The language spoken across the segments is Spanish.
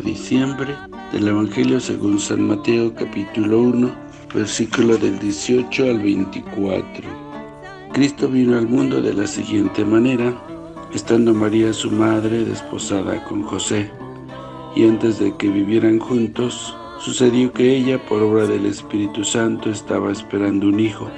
diciembre del Evangelio según San Mateo capítulo 1, versículo del 18 al 24. Cristo vino al mundo de la siguiente manera, estando María su madre desposada con José, y antes de que vivieran juntos, sucedió que ella, por obra del Espíritu Santo, estaba esperando un hijo,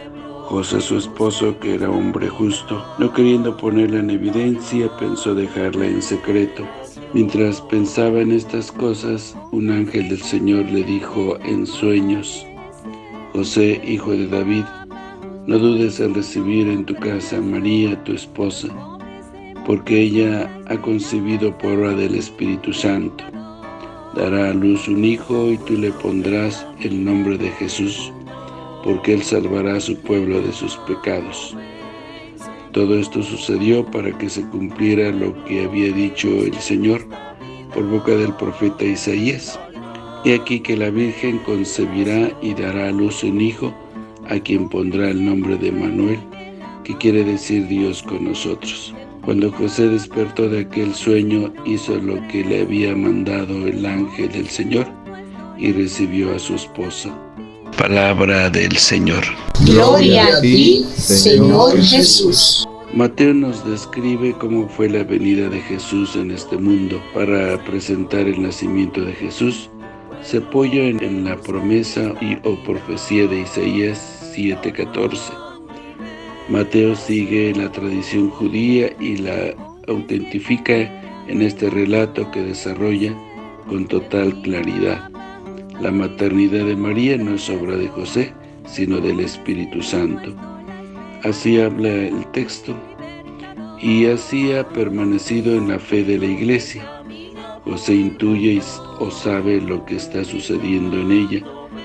José su esposo, que era hombre justo, no queriendo ponerla en evidencia, pensó dejarla en secreto. Mientras pensaba en estas cosas, un ángel del Señor le dijo en sueños, José, hijo de David, no dudes en recibir en tu casa a María, tu esposa, porque ella ha concebido por obra del Espíritu Santo. Dará a luz un hijo y tú le pondrás el nombre de Jesús, porque Él salvará a su pueblo de sus pecados. Todo esto sucedió para que se cumpliera lo que había dicho el Señor por boca del profeta Isaías. He aquí que la Virgen concebirá y dará a luz un hijo, a quien pondrá el nombre de Manuel, que quiere decir Dios con nosotros. Cuando José despertó de aquel sueño, hizo lo que le había mandado el ángel del Señor y recibió a su esposa. Palabra del Señor. Gloria a ti, Señor Jesús. Mateo nos describe cómo fue la venida de Jesús en este mundo. Para presentar el nacimiento de Jesús, se apoya en, la promesa y o profecía de Isaías 7:14. Mateo sigue la tradición judía y la autentifica en este relato que desarrolla con total claridad. La maternidad de María no es obra de José, sino del Espíritu Santo. Así habla el texto, y así ha permanecido en la fe de la Iglesia. José intuye o sabe lo que está sucediendo en ella,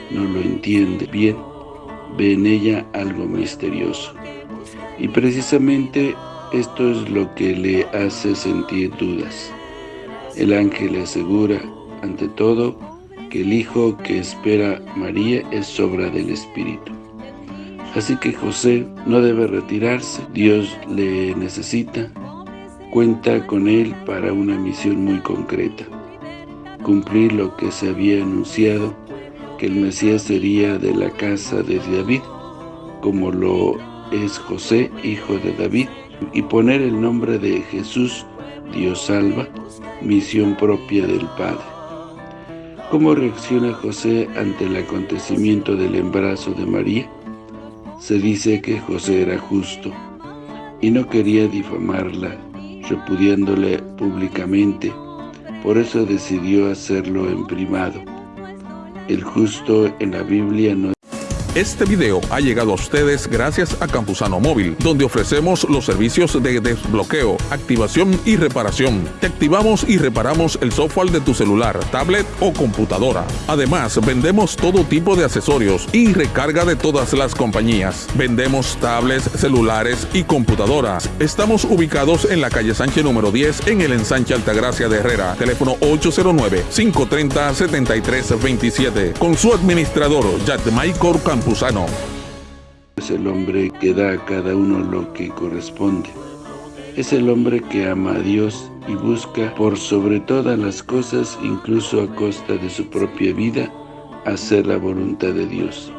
no lo entiende bien, ve en ella algo misterioso. Y precisamente esto es lo que le hace sentir dudas. El ángel le asegura, ante todo, que el hijo que espera María es obra del Espíritu. Así que José no debe retirarse, Dios le necesita, cuenta con él para una misión muy concreta, cumplir lo que se había anunciado, que el Mesías sería de la casa de David, como lo es José, hijo de David, y poner el nombre de Jesús, Dios salva, misión propia del Padre. ¿Cómo reacciona José ante el acontecimiento del embarazo de María? Se dice que José era justo y no quería difamarla, repudiándole públicamente, por eso decidió hacerlo en privado. El justo en la Biblia no este video ha llegado a ustedes gracias a Campusano Móvil, donde ofrecemos los servicios de desbloqueo, activación y reparación. Te activamos y reparamos el software de tu celular, tablet o computadora. Además, vendemos todo tipo de accesorios y recarga de todas las compañías. Vendemos tablets, celulares y computadoras. Estamos ubicados en la calle Sánchez número 10 en el ensanche Altagracia de Herrera. Teléfono 809-530-7327. Con su administrador, Michael Es el hombre que da a cada uno lo que corresponde. Es el hombre que ama a Dios y busca por sobre todas las cosas, incluso a costa de su propia vida, hacer la voluntad de Dios.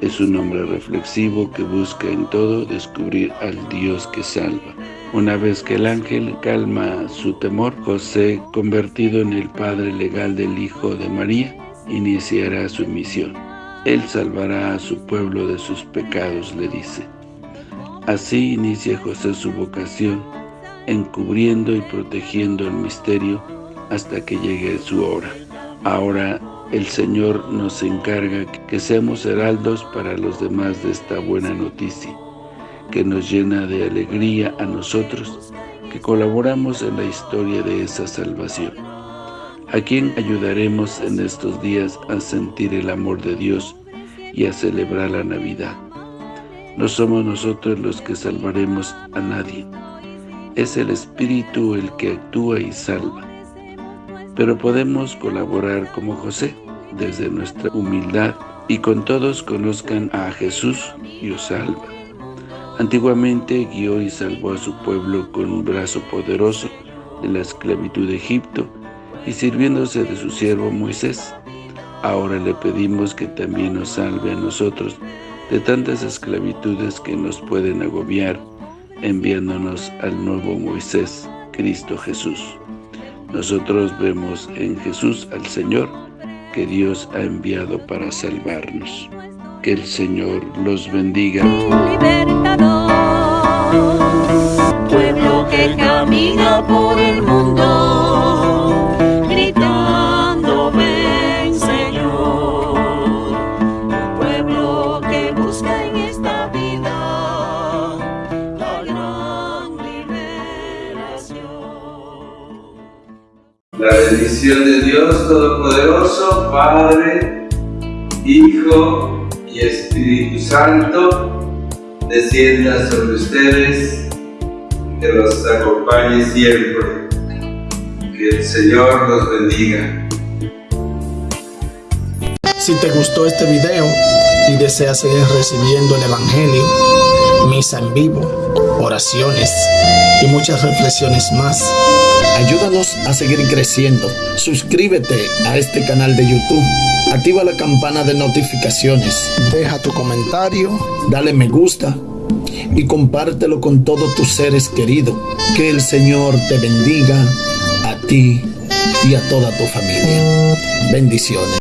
Es un hombre reflexivo que busca en todo descubrir al Dios que salva. Una vez que el ángel calma su temor, José, convertido en el padre legal del Hijo de María, iniciará su misión. Él salvará a su pueblo de sus pecados, le dice. Así inicia José su vocación, encubriendo y protegiendo el misterio hasta que llegue su hora. Ahora el Señor nos encarga que seamos heraldos para los demás de esta buena noticia, que nos llena de alegría a nosotros, que colaboramos en la historia de esa salvación. ¿A quién ayudaremos en estos días a sentir el amor de Dios y a celebrar la Navidad? No somos nosotros los que salvaremos a nadie. Es el Espíritu el que actúa y salva. Pero podemos colaborar como José, desde nuestra humildad, y con todos conozcan a Jesús y os salva. Antiguamente guió y salvó a su pueblo con un brazo poderoso de la esclavitud de Egipto y sirviéndose de su siervo Moisés. Ahora le pedimos que también nos salve a nosotros de tantas esclavitudes que nos pueden agobiar, enviándonos al nuevo Moisés, Cristo Jesús. Nosotros vemos en Jesús al Señor, que Dios ha enviado para salvarnos. Que el Señor los bendiga. Pueblo que camina por el mundo, La bendición de Dios Todopoderoso, Padre, Hijo y Espíritu Santo, descienda sobre ustedes, que los acompañe siempre. Que el Señor los bendiga. Si te gustó este video y deseas seguir recibiendo el Evangelio, misa en vivo, oraciones y muchas reflexiones más, ayúdanos a seguir creciendo. Suscríbete a este canal de YouTube, activa la campana de notificaciones, deja tu comentario, dale me gusta y compártelo con todos tus seres queridos. Que el Señor te bendiga a ti y a toda tu familia. Bendiciones.